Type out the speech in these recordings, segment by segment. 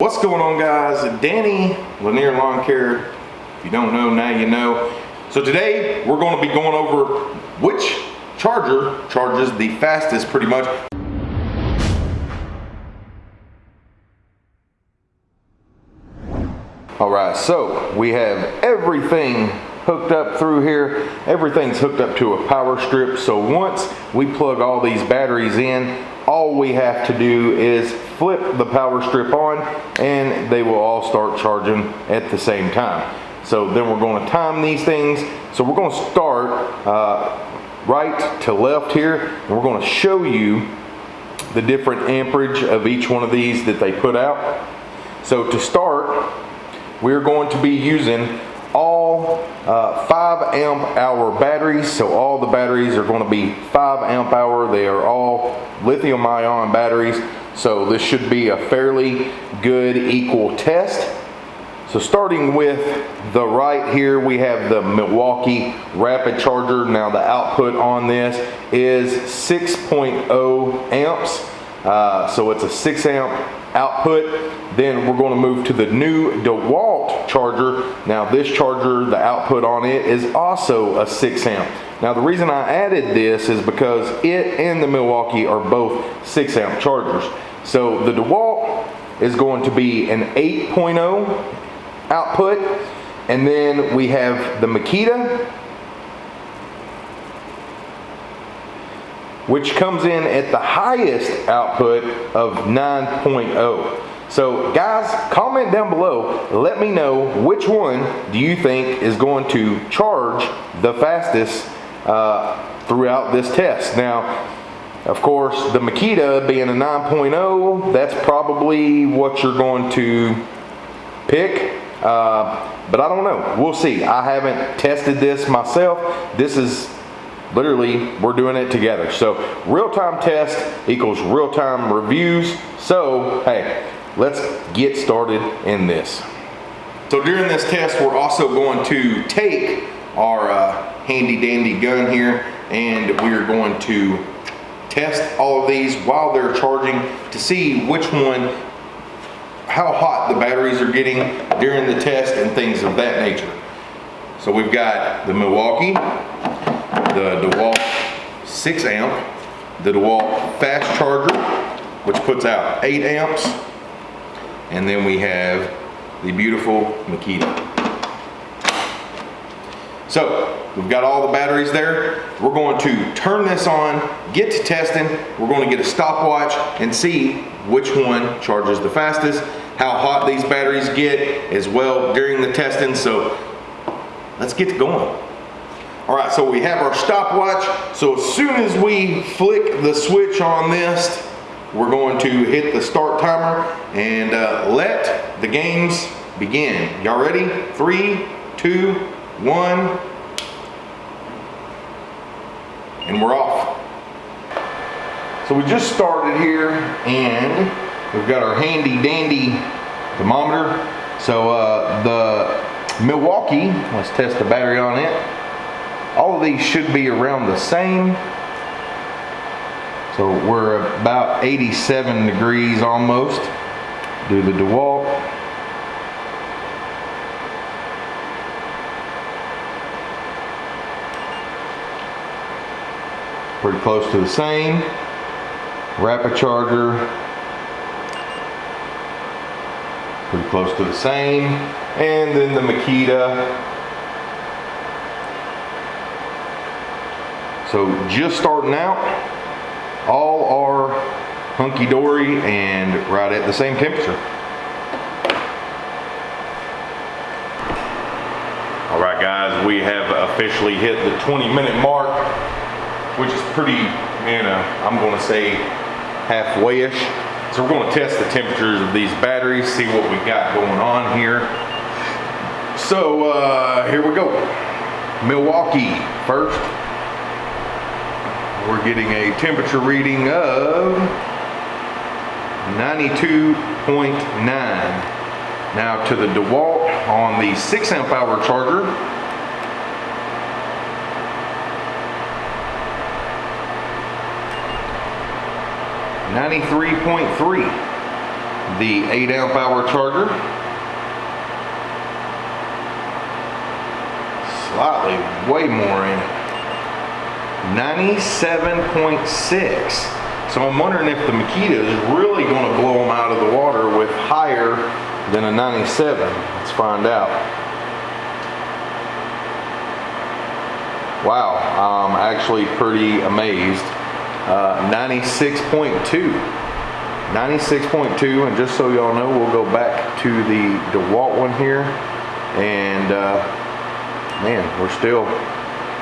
What's going on guys? Danny Lanier Lawn Care. If you don't know, now you know. So today we're going to be going over which charger charges the fastest pretty much. All right, so we have everything hooked up through here. Everything's hooked up to a power strip. So once we plug all these batteries in, all we have to do is flip the power strip on and they will all start charging at the same time. So then we're going to time these things. So we're going to start uh, right to left here and we're going to show you the different amperage of each one of these that they put out. So to start, we're going to be using all uh, 5 amp hour batteries. So all the batteries are going to be 5 amp hour. They are all lithium ion batteries. So this should be a fairly good equal test. So starting with the right here, we have the Milwaukee Rapid Charger. Now the output on this is 6.0 amps. Uh, so it's a 6 amp output. Then we're going to move to the new DeWalt charger. Now this charger, the output on it is also a 6 amp. Now the reason I added this is because it and the Milwaukee are both 6 amp chargers. So the DeWalt is going to be an 8.0 output. And then we have the Makita which comes in at the highest output of 9.0. So guys, comment down below, let me know which one do you think is going to charge the fastest uh, throughout this test. Now, of course, the Makita being a 9.0, that's probably what you're going to pick. Uh, but I don't know. We'll see. I haven't tested this myself. This is literally we're doing it together. So real-time test equals real-time reviews. So hey let's get started in this. So during this test we're also going to take our uh, handy dandy gun here and we're going to test all of these while they're charging to see which one how hot the batteries are getting during the test and things of that nature. So we've got the Milwaukee the DeWalt 6 amp, the DeWalt fast charger, which puts out 8 amps, and then we have the beautiful Makita. So we've got all the batteries there. We're going to turn this on, get to testing. We're going to get a stopwatch and see which one charges the fastest, how hot these batteries get as well during the testing. So let's get going. All right, so we have our stopwatch. So as soon as we flick the switch on this, we're going to hit the start timer and uh, let the games begin. Y'all ready? Three, two, one, and we're off. So we just started here and we've got our handy dandy thermometer. So uh, the Milwaukee, let's test the battery on it. All of these should be around the same. So we're about 87 degrees almost. Do the DeWalt. Pretty close to the same. Rapid charger. Pretty close to the same. And then the Makita So just starting out, all are hunky-dory and right at the same temperature. All right guys, we have officially hit the 20 minute mark, which is pretty, you know, I'm gonna say halfway-ish. So we're gonna test the temperatures of these batteries, see what we got going on here. So uh, here we go. Milwaukee first we're getting a temperature reading of 92.9. Now to the DeWalt on the 6 amp hour charger. Ninety-three point three. the 8 amp hour charger. Slightly way more in it. 97.6. So I'm wondering if the Makita is really going to blow them out of the water with higher than a 97. Let's find out. Wow, I'm actually pretty amazed. Uh, 96.2. 96.2 and just so y'all know we'll go back to the DeWalt one here and uh, man we're still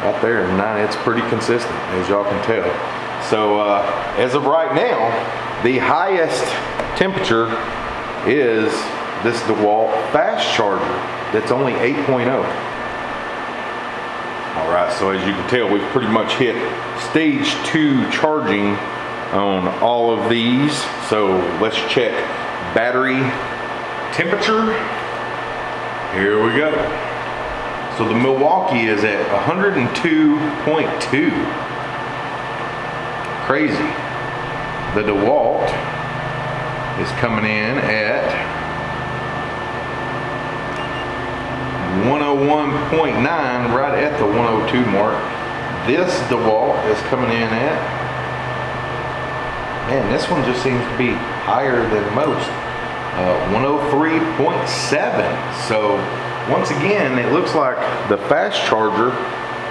out there and nine it's pretty consistent as y'all can tell so uh, as of right now the highest temperature is this DeWalt fast charger that's only 8.0 all right so as you can tell we've pretty much hit stage two charging on all of these. So let's check battery temperature. Here we go. So the Milwaukee is at 102.2. Crazy. The DeWalt is coming in at 101.9, right at the 102 mark. This DeWalt is coming in at Man, this one just seems to be higher than most. Uh, 103.7. So once again, it looks like the fast charger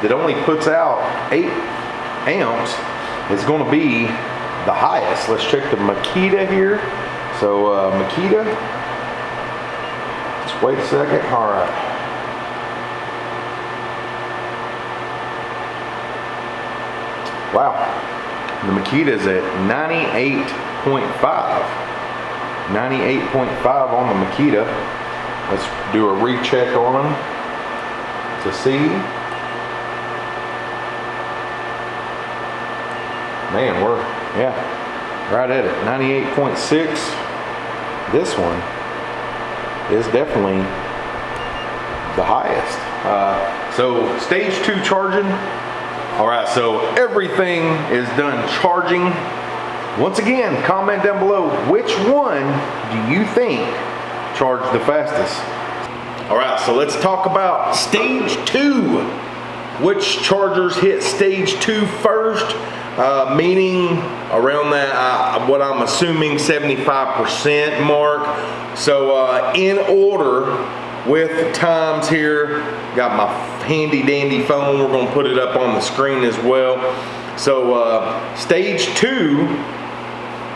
that only puts out 8 amps is going to be the highest. Let's check the Makita here. So uh, Makita, just wait a second. All right. Wow, the Makita is at 98.5. 98.5 on the Makita. Let's do a recheck on them to see. Man, we're, yeah, right at it. 98.6. This one is definitely the highest. Uh, so stage two charging, all right, so everything is done charging. Once again, comment down below, which one do you think charged the fastest? All right, so let's talk about stage two. Which chargers hit stage two first? Uh, meaning around that, uh, what I'm assuming 75% mark. So uh, in order, with times here. Got my handy dandy phone. We're gonna put it up on the screen as well. So uh, stage two,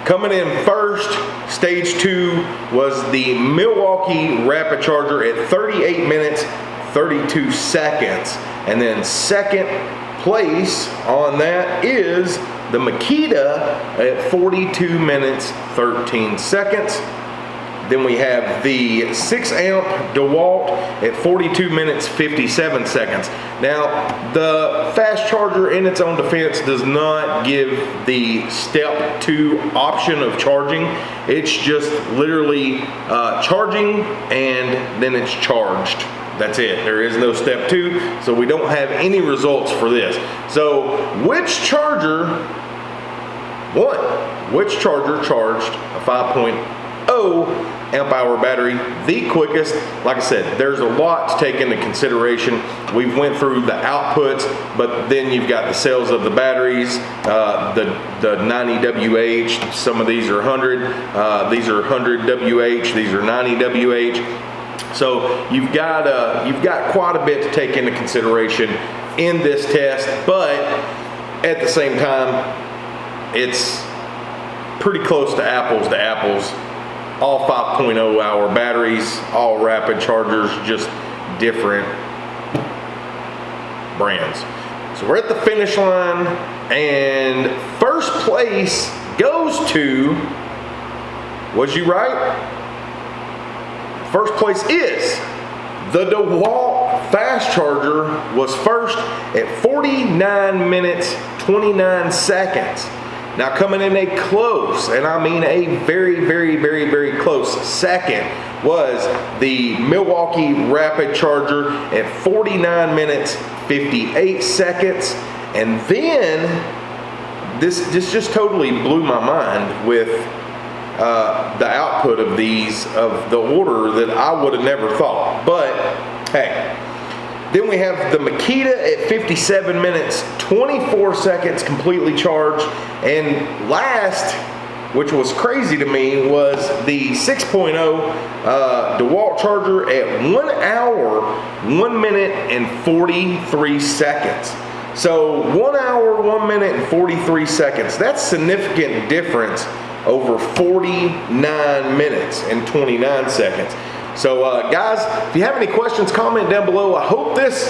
coming in first, stage two was the Milwaukee Rapid Charger at 38 minutes, 32 seconds. And then second place on that is the Makita at 42 minutes, 13 seconds. Then we have the 6 amp DeWalt at 42 minutes 57 seconds. Now, the fast charger in its own defense does not give the step 2 option of charging. It's just literally uh, charging and then it's charged. That's it. There is no step two, so we don't have any results for this. So, which charger, one, which charger charged a 5.0 amp hour battery, the quickest. Like I said, there's a lot to take into consideration. We've went through the outputs, but then you've got the cells of the batteries, uh, the, the 90 WH, some of these are 100, uh, these are 100 WH, these are 90 WH. So you've got, uh, you've got quite a bit to take into consideration in this test, but at the same time, it's pretty close to apples to apples all 5.0 hour batteries, all rapid chargers, just different brands. So we're at the finish line and first place goes to, was you right? First place is the DeWalt fast charger was first at 49 minutes 29 seconds. Now coming in a close, and I mean a very, very, very, very close second was the Milwaukee Rapid Charger at 49 minutes, 58 seconds. And then this, this just totally blew my mind with uh, the output of these of the order that I would have never thought. But hey, then we have the Makita at 57 minutes, 24 seconds completely charged. And last, which was crazy to me, was the 6.0 uh, DeWalt charger at one hour, one minute and 43 seconds. So one hour, one minute and 43 seconds. That's significant difference over 49 minutes and 29 seconds. So uh, guys, if you have any questions, comment down below. I hope this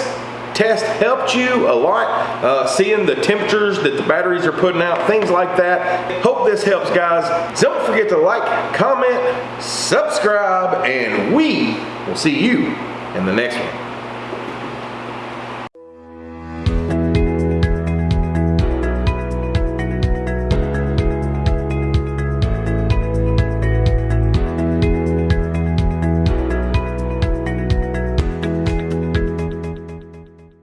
test helped you a lot, uh, seeing the temperatures that the batteries are putting out, things like that. Hope this helps, guys. Don't forget to like, comment, subscribe, and we will see you in the next one.